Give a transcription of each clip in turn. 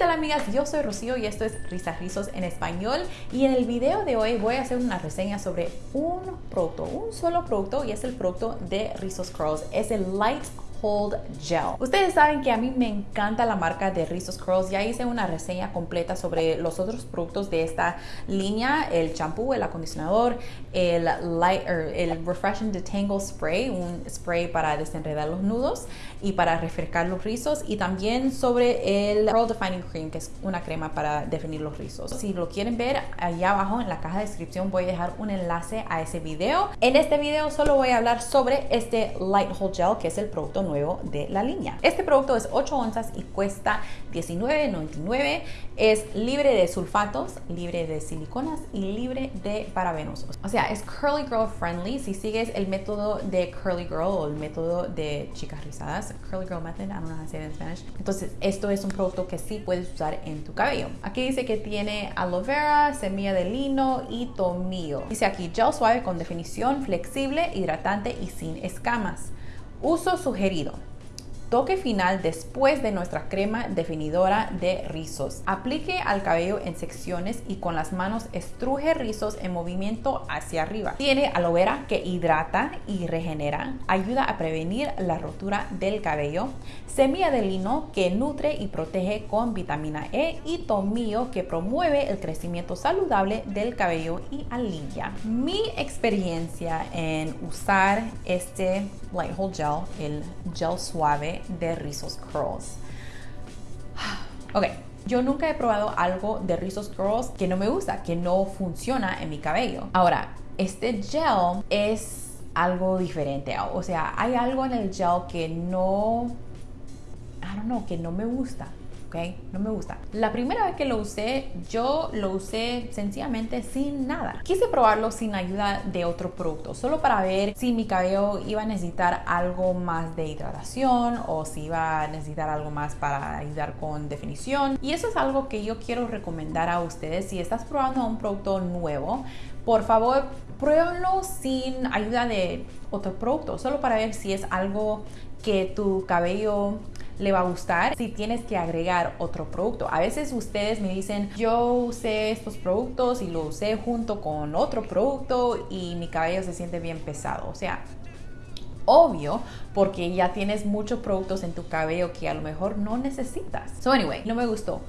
tal amigas? Yo soy Rocío y esto es Risas Rizos en español y en el video de hoy voy a hacer una reseña sobre un producto, un solo producto y es el producto de Rizos Curls, es el Light Gel. Ustedes saben que a mí me encanta la marca de Rizos Curls. Ya hice una reseña completa sobre los otros productos de esta línea, el champú, el acondicionador, el Light, er, el Refreshing Detangle Spray, un spray para desenredar los nudos y para refrescar los rizos y también sobre el Curl Defining Cream, que es una crema para definir los rizos. Si lo quieren ver, allá abajo en la caja de descripción voy a dejar un enlace a ese video. En este video solo voy a hablar sobre este Light Hold Gel, que es el producto nuevo de la línea. Este producto es 8 onzas y cuesta $19.99. Es libre de sulfatos, libre de siliconas y libre de parabenos. O sea, es Curly Girl friendly. Si sigues el método de Curly Girl o el método de chicas rizadas, Curly Girl Method, I don't know how to say Spanish. Entonces, esto es un producto que sí puedes usar en tu cabello. Aquí dice que tiene aloe vera, semilla de lino y tomillo. Dice aquí, gel suave con definición, flexible, hidratante y sin escamas. Uso sugerido. Toque final después de nuestra crema definidora de rizos. Aplique al cabello en secciones y con las manos estruje rizos en movimiento hacia arriba. Tiene aloe vera que hidrata y regenera, ayuda a prevenir la rotura del cabello, semilla de lino que nutre y protege con vitamina E y tomillo que promueve el crecimiento saludable del cabello y alivia. Mi experiencia en usar este Light Hold Gel, el gel suave de Rizos Curls. Ok, yo nunca he probado algo de Rizos Curls que no me gusta, que no funciona en mi cabello. Ahora, este gel es algo diferente. O sea, hay algo en el gel que no, I don't know, que no me gusta. No me gusta. La primera vez que lo usé, yo lo usé sencillamente sin nada. Quise probarlo sin ayuda de otro producto, solo para ver si mi cabello iba a necesitar algo más de hidratación o si iba a necesitar algo más para ayudar con definición. Y eso es algo que yo quiero recomendar a ustedes. Si estás probando un producto nuevo, por favor, pruébalo sin ayuda de otro producto, solo para ver si es algo que tu cabello le va a gustar si tienes que agregar otro producto. A veces ustedes me dicen, yo usé estos productos y lo usé junto con otro producto y mi cabello se siente bien pesado. O sea, obvio porque ya tienes muchos productos en tu cabello que a lo mejor no necesitas. So anyway, no me gustó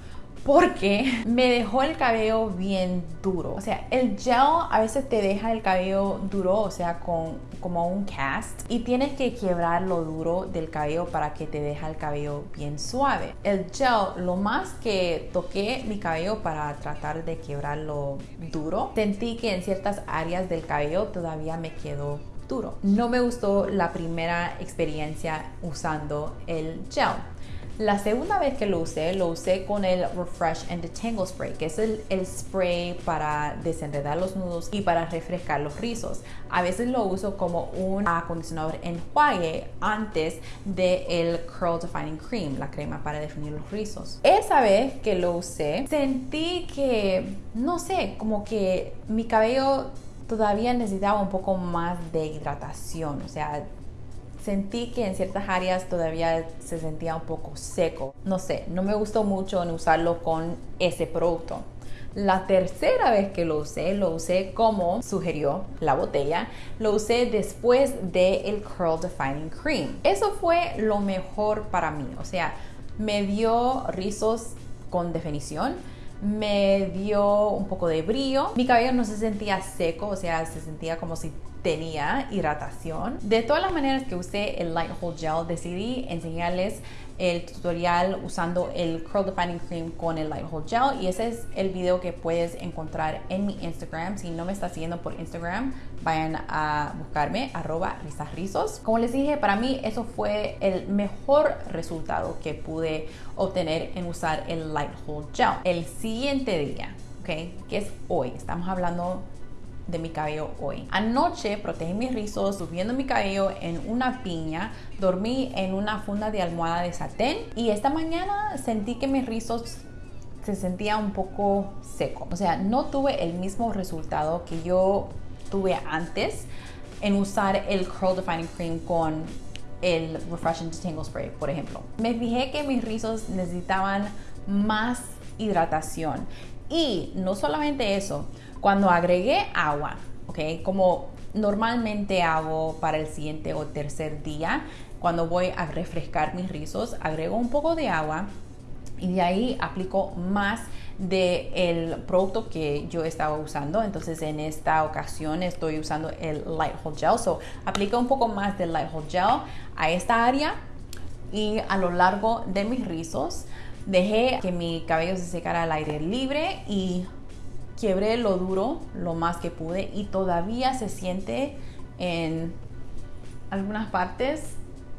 porque me dejó el cabello bien duro. O sea, el gel a veces te deja el cabello duro, o sea, con como un cast y tienes que quebrar lo duro del cabello para que te deje el cabello bien suave. El gel, lo más que toqué mi cabello para tratar de quebrarlo duro, sentí que en ciertas áreas del cabello todavía me quedó duro. No me gustó la primera experiencia usando el gel. La segunda vez que lo usé, lo usé con el Refresh and Detangle Spray, que es el, spray para desenredar los nudos y para refrescar los rizos. A veces lo uso como un acondicionador enjuague antes del el Curl Defining Cream, la crema para definir los rizos. Esa vez que lo usé, sentí que, no sé, como que mi cabello todavía necesitaba un poco más de hidratación, o sea, sentí que en ciertas áreas todavía se sentía un poco seco. No sé, no me gustó mucho en usarlo con ese producto. La tercera vez que lo usé, lo usé como sugirió la botella, lo usé después del el Curl Defining Cream. Eso fue lo mejor para mí, o sea, me dio rizos con definición, me dio un poco de brillo, mi cabello no se sentía seco, o sea, se sentía como si tenía hidratación. De todas las maneras que usé el Light Hold Gel, decidí enseñarles el tutorial usando el Curl Defining Cream con el Light Hold Gel y ese es el video que puedes encontrar en mi Instagram. Si no me estás siguiendo por Instagram, vayan a buscarme arroba rizos. Como les dije, para mí eso fue el mejor resultado que pude obtener en usar el Light Hold Gel. El siguiente día, ¿ok? Que es hoy, estamos hablando de mi cabello hoy. Anoche protegí mis rizos subiendo mi cabello en una piña, dormí en una funda de almohada de satén y esta mañana sentí que mis rizos se sentía un poco seco. O sea, no tuve el mismo resultado que yo tuve antes en usar el Curl Defining Cream con el Refreshing Detangle Spray, por ejemplo. Me fijé que mis rizos necesitaban más hidratación. Y no solamente eso, cuando agregué agua, ¿ok? Como normalmente hago para el siguiente o tercer día, cuando voy a refrescar mis rizos, agrego un poco de agua y de ahí aplico más del el producto que yo estaba usando. Entonces en esta ocasión estoy usando el Light Hold Gel. So aplico un poco más del Light Hold Gel a esta área y a lo largo de mis rizos. Dejé que mi cabello se secara al aire libre y quebré lo duro lo más que pude y todavía se siente en algunas partes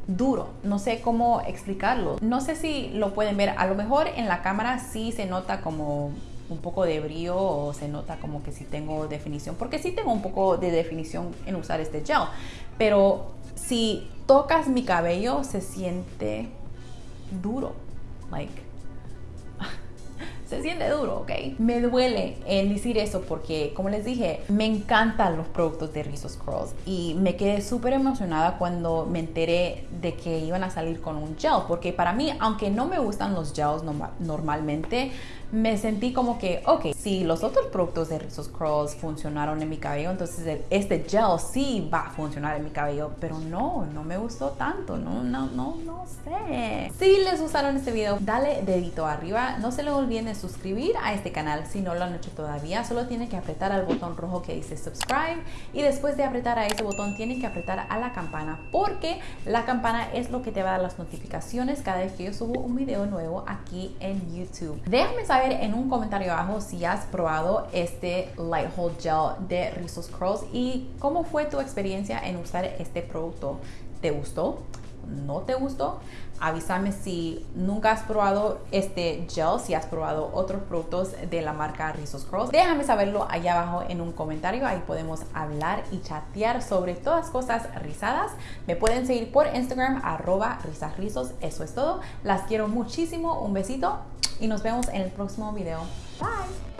duro. No sé cómo explicarlo. No sé si lo pueden ver. A lo mejor en la cámara sí se nota como un poco de brillo o se nota como que sí tengo definición. Porque sí tengo un poco de definición en usar este gel. Pero si tocas mi cabello se siente duro. Like se siente duro, ¿ok? Me duele en decir eso porque, como les dije, me encantan los productos de Rizos Curls y me quedé súper emocionada cuando me enteré de que iban a salir con un gel, porque para mí, aunque no me gustan los gels normalmente, me sentí como que, ok, si los otros productos de Rizos Curls funcionaron en mi cabello, entonces este gel sí va a funcionar en mi cabello, pero no, no me gustó tanto, no, no, no, no sé. Si les gustaron este video, dale dedito arriba, no se les olviden suscribir a este canal si no lo han hecho todavía, solo tienen que apretar al botón rojo que dice subscribe y después de apretar a ese botón tienen que apretar a la campana porque la campana es lo que te va a dar las notificaciones cada vez que yo subo un video nuevo aquí en YouTube. Déjame saber en un comentario abajo si has probado este Light Hold Gel de Rizos Curls y cómo fue tu experiencia en usar este producto. ¿Te gustó? ¿No te gustó? Avísame si nunca has probado este gel, si has probado otros productos de la marca Rizos Curls. Déjame saberlo allá abajo en un comentario, ahí podemos hablar y chatear sobre todas cosas rizadas. Me pueden seguir por Instagram, arroba risasrizos. Eso es todo. Las quiero muchísimo, un besito y nos vemos en el próximo video. Bye.